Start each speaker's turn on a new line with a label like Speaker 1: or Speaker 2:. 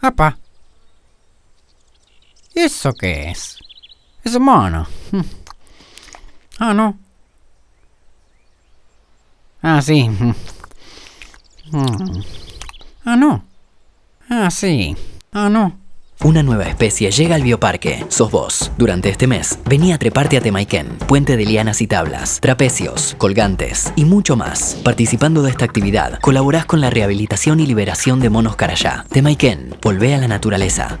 Speaker 1: ¡Apa! ¿Eso qué es? Es un mono. Ah, no. Ah, sí. Ah, no. Ah, sí. Ah, no.
Speaker 2: Una nueva especie llega al bioparque. Sos vos. Durante este mes, vení a treparte a Temaiken, puente de lianas y tablas, trapecios, colgantes y mucho más. Participando de esta actividad, colaborás con la rehabilitación y liberación de monos carayá. Temaiken, volvé a la naturaleza.